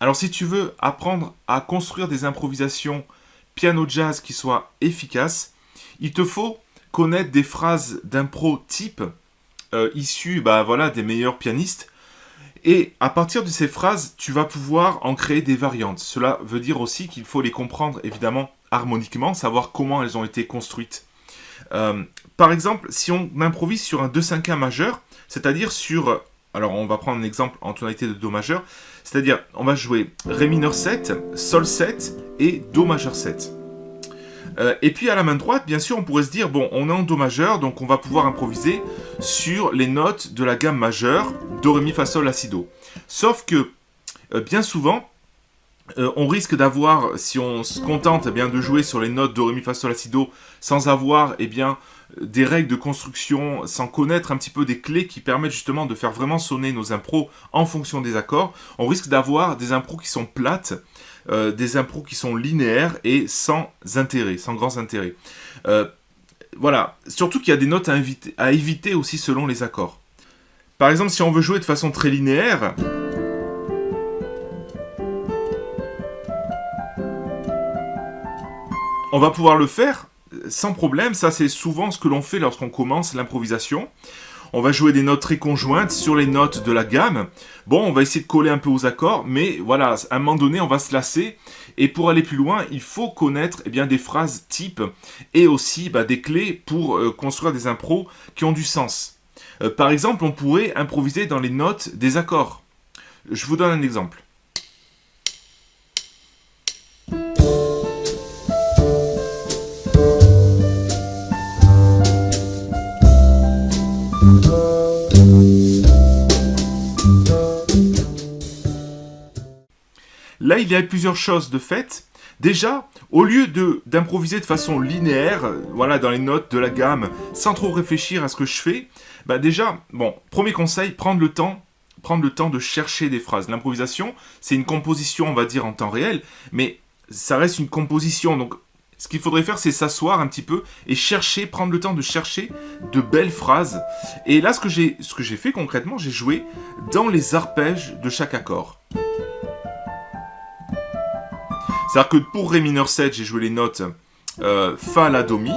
Alors si tu veux apprendre à construire des improvisations piano jazz qui soient efficaces, il te faut connaître des phrases d'impro type euh, issues bah, voilà, des meilleurs pianistes. Et à partir de ces phrases, tu vas pouvoir en créer des variantes. Cela veut dire aussi qu'il faut les comprendre évidemment harmoniquement, savoir comment elles ont été construites. Euh, par exemple, si on improvise sur un 2-5-1 majeur, c'est-à-dire sur... Alors on va prendre un exemple en tonalité de Do majeur, c'est-à-dire on va jouer Ré mineur 7, Sol 7 et Do majeur 7. Euh, et puis à la main droite, bien sûr, on pourrait se dire, bon, on est en Do majeur, donc on va pouvoir improviser sur les notes de la gamme majeure, Do, Ré, Mi, Fa, Sol, La, Si, Do. Sauf que, euh, bien souvent, euh, on risque d'avoir, si on se contente eh bien, de jouer sur les notes Do, Ré, Mi, Fa, Sol, La, sans avoir eh bien, des règles de construction, sans connaître un petit peu des clés qui permettent justement de faire vraiment sonner nos impros en fonction des accords, on risque d'avoir des impros qui sont plates, euh, des impros qui sont linéaires et sans intérêt, sans grands intérêts. Euh, voilà, surtout qu'il y a des notes à éviter aussi selon les accords. Par exemple, si on veut jouer de façon très linéaire, on va pouvoir le faire sans problème, ça c'est souvent ce que l'on fait lorsqu'on commence l'improvisation. On va jouer des notes très conjointes sur les notes de la gamme. Bon, on va essayer de coller un peu aux accords, mais voilà, à un moment donné, on va se lasser. Et pour aller plus loin, il faut connaître eh bien, des phrases types et aussi bah, des clés pour euh, construire des impros qui ont du sens. Euh, par exemple, on pourrait improviser dans les notes des accords. Je vous donne un exemple. Là, il y a plusieurs choses de fait. Déjà, au lieu d'improviser de, façon linéaire, euh, voilà, dans les notes de la gamme, sans trop réfléchir à ce que je fais, bah déjà, bon, premier conseil, prendre le temps prendre le temps de chercher des phrases. L'improvisation, c'est une composition, on va dire, en temps réel, mais ça reste une composition, donc ce qu'il faudrait faire, c'est s'asseoir un petit peu et chercher, prendre le temps de chercher de belles phrases. Et là, ce que j'ai fait concrètement, j'ai joué dans les arpèges de chaque accord. C'est-à-dire que pour Ré mineur 7, j'ai joué les notes euh, Fa, La, Do, Mi.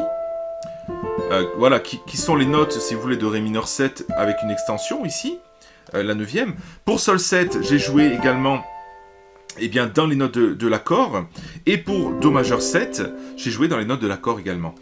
Euh, voilà, qui, sont les notes, si vous voulez, de Ré mineur 7 avec une extension ici, euh, la neuvième. Pour Sol 7, j'ai joué également eh bien, dans les notes de, l'accord. Et pour Do majeur 7, j'ai joué dans les notes de l'accord également.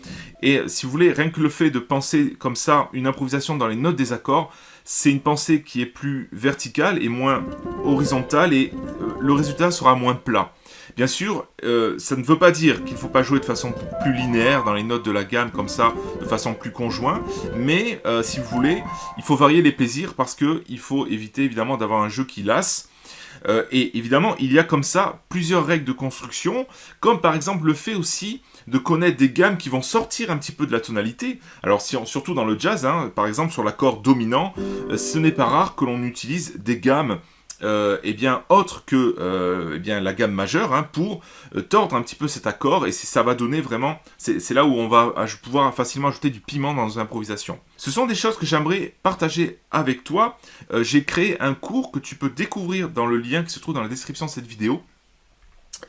Et si vous voulez, rien que le fait de penser comme ça, une improvisation dans les notes des accords, c'est une pensée qui est plus verticale et moins horizontale et le résultat sera moins plat. Bien sûr, euh, ça ne veut pas dire qu'il ne faut pas jouer de façon plus linéaire dans les notes de la gamme comme ça, de façon plus conjointe, mais euh, si vous voulez, il faut varier les plaisirs parce qu'il faut éviter évidemment d'avoir un jeu qui lasse. Euh, et évidemment, il y a comme ça plusieurs règles de construction, comme par exemple le fait aussi de connaître des gammes qui vont sortir un petit peu de la tonalité. Alors surtout dans le jazz, hein, par exemple sur l'accord dominant, ce n'est pas rare que l'on utilise des gammes euh, eh bien, autre que euh, eh bien, la gamme majeure hein, pour euh, tordre un petit peu cet accord et ça va donner vraiment, c'est là où on va pouvoir facilement ajouter du piment dans nos improvisations. Ce sont des choses que j'aimerais partager avec toi. J'ai créé un cours que tu peux découvrir dans le lien qui se trouve dans la description de cette vidéo.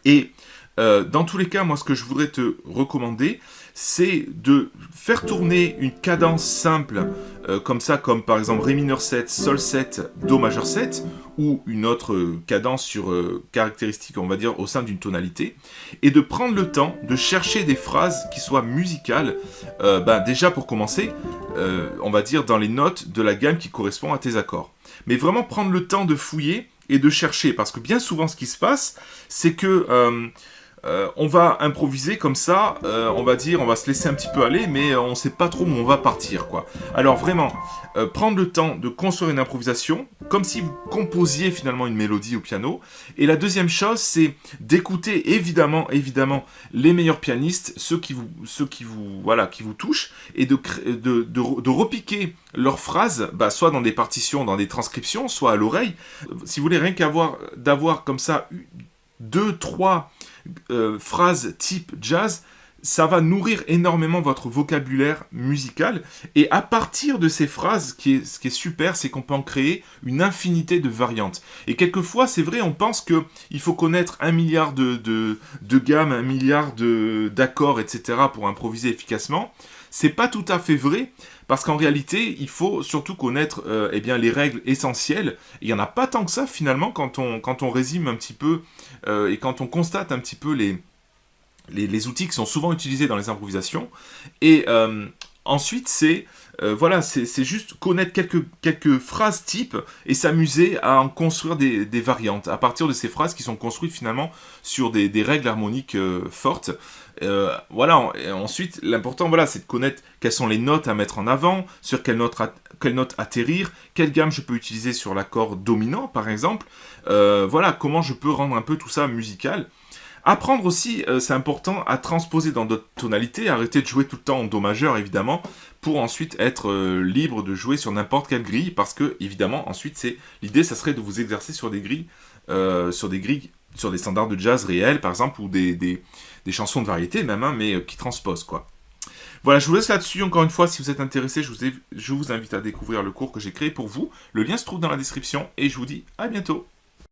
Et dans tous les cas, moi ce que je voudrais te recommander, c'est de faire tourner une cadence simple, euh, comme ça, comme par exemple Ré mineur 7, Sol 7, Do majeur 7, ou une autre cadence sur euh, caractéristique, on va dire, au sein d'une tonalité, et de prendre le temps de chercher des phrases qui soient musicales, euh, ben, déjà pour commencer, on va dire dans les notes de la gamme qui correspond à tes accords. Mais vraiment prendre le temps de fouiller et de chercher, parce que bien souvent ce qui se passe, c'est que euh, on va improviser comme ça, euh, on va dire, on va se laisser un petit peu aller, mais on ne sait pas trop où on va partir, quoi. Alors vraiment, euh, prendre le temps de construire une improvisation, comme si vous composiez finalement une mélodie au piano. Et la deuxième chose, c'est d'écouter évidemment, évidemment, les meilleurs pianistes, ceux qui vous, voilà, qui vous touchent, et de, de, repiquer leurs phrases, bah, soit dans des partitions, dans des transcriptions, soit à l'oreille. Si vous voulez rien qu'avoir, d'avoir comme ça deux, trois euh, phrases type jazz, ça va nourrir énormément votre vocabulaire musical. Et à partir de ces phrases, ce qui est, ce qui est super, c'est qu'on peut en créer une infinité de variantes. Et quelquefois, c'est vrai, on pense qu'il faut connaître un milliard de, de, de gammes, un milliard d'accords, etc. pour improviser efficacement. C'est pas tout à fait vrai, parce qu'en réalité, il faut surtout connaître euh, eh bien, les règles essentielles. Il n'y en a pas tant que ça, finalement, quand on, quand on résume un petit peu, euh, et quand on constate un petit peu les, les, outils qui sont souvent utilisés dans les improvisations. Et euh, ensuite, c'est euh, voilà, c'est juste connaître quelques, phrases types et s'amuser à en construire des, variantes à partir de ces phrases qui sont construites finalement sur des, règles harmoniques euh, fortes. voilà, ensuite, l'important, voilà, c'est de connaître quelles sont les notes à mettre en avant, sur quelle note, quelle note atterrir, quelle gamme je peux utiliser sur l'accord dominant, par exemple. voilà, comment je peux rendre un peu tout ça musical. Apprendre aussi, euh, c'est important, à transposer dans d'autres tonalités, arrêter de jouer tout le temps en Do majeur, évidemment, pour ensuite être euh, libre de jouer sur n'importe quelle grille, parce que, évidemment, ensuite, c'est l'idée, ça serait de vous exercer sur des grilles, euh, sur des grilles, sur des standards de jazz réels, par exemple, ou des, chansons de variété même, hein, mais qui transposent, quoi. Voilà, je vous laisse là-dessus. Encore une fois, si vous êtes intéressé, je vous invite à découvrir le cours que j'ai créé pour vous. Le lien se trouve dans la description et je vous dis à bientôt.